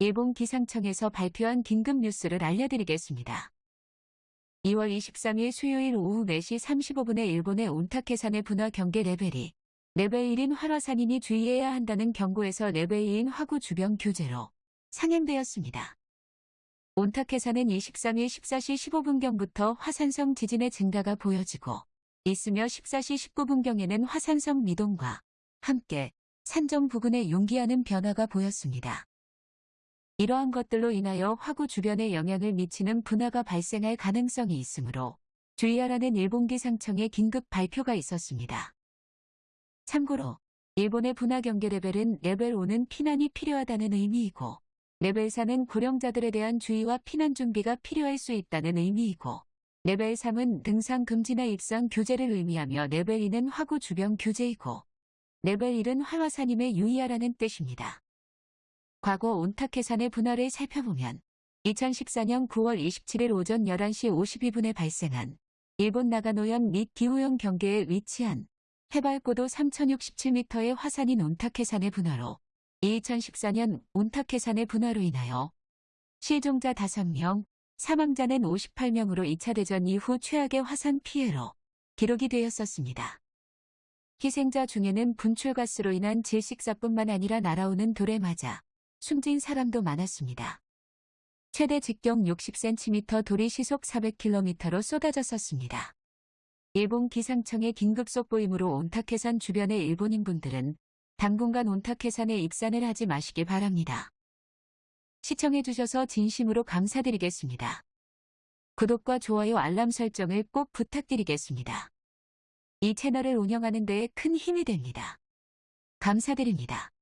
일본 기상청에서 발표한 긴급 뉴스를 알려드리겠습니다. 2월 23일 수요일 오후 4시 35분에 일본의 온타케산의 분화 경계 레벨이 레벨 1인 활화산이니 주의해야 한다는 경고에서 레벨 2인 화구 주변 규제로 상향되었습니다. 온타케산은 23일 14시 15분경부터 화산성 지진의 증가가 보여지고 있으며 14시 19분경에는 화산성 미동과 함께 산정 부근에 융기하는 변화가 보였습니다. 이러한 것들로 인하여 화구 주변에 영향을 미치는 분화가 발생할 가능성이 있으므로 주의하라는 일본 기상청의 긴급 발표가 있었습니다. 참고로 일본의 분화 경계 레벨은 레벨 5는 피난이 필요하다는 의미이고 레벨 4는 고령자들에 대한 주의와 피난 준비가 필요할 수 있다는 의미이고 레벨 3은 등산 금지나 입산 규제를 의미하며 레벨 2는 화구 주변 규제이고 레벨 1은 활화산임에 유의하라는 뜻입니다. 과거 온타케산의 분화를 살펴보면 2014년 9월 27일 오전 11시 52분에 발생한 일본 나가노현 및 기후현 경계에 위치한 해발 고도 3067m의 화산인 온타케산의 분화로 2014년 온타케산의 분화로 인하여 실종자 5명, 사망자는 58명으로 2차 대전 이후 최악의 화산 피해로 기록이 되었었습니다. 희생자 중에는 분출가스로 인한 질식사뿐만 아니라 날아오는 돌에 맞아 숨진 사람도 많았습니다. 최대 직경 60cm 돌이 시속 400km로 쏟아졌었습니다. 일본 기상청의 긴급 속보이므로 온타케산 주변의 일본인분들은 당분간 온타케산에 입산을 하지 마시길 바랍니다. 시청해주셔서 진심으로 감사드리겠습니다. 구독과 좋아요 알람 설정을 꼭 부탁드리겠습니다. 이 채널을 운영하는 데에 큰 힘이 됩니다. 감사드립니다.